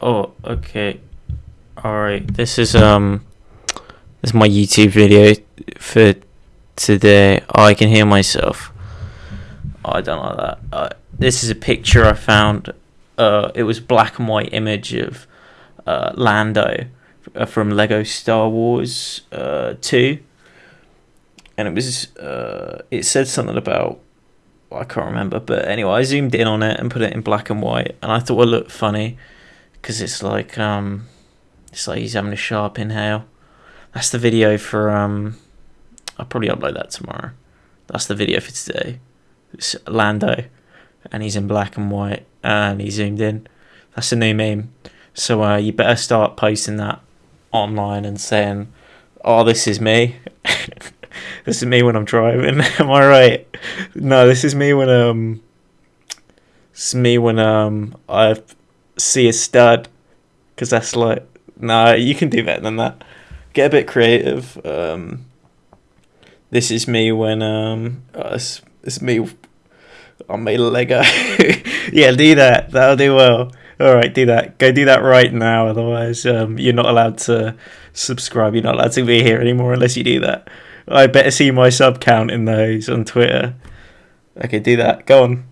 Oh, okay. All right. This is um, this is my YouTube video for today. Oh, I can hear myself. Oh, I don't like that. Uh, this is a picture I found. Uh, it was black and white image of uh, Lando uh, from Lego Star Wars uh, Two, and it was uh, it said something about I can't remember, but anyway, I zoomed in on it and put it in black and white, and I thought it looked funny because it's like um, it's like he's having a sharp inhale. That's the video for um, I'll probably upload that tomorrow. That's the video for today. It's Lando, and he's in black and white, and he zoomed in. That's a new meme. So uh, you better start posting that online and saying, "Oh, this is me." this is me when I'm driving. Am I right? No, this is me when um, it's me when um I see a stud, because that's like nah. You can do better than that. Get a bit creative. Um, this is me when um, uh, it's, it's me. Made a Lego. yeah, do that. That'll do well. All right, do that. Go do that right now. Otherwise, um, you're not allowed to subscribe. You're not allowed to be here anymore unless you do that. I better see my sub count in those on Twitter. Okay, do that. Go on.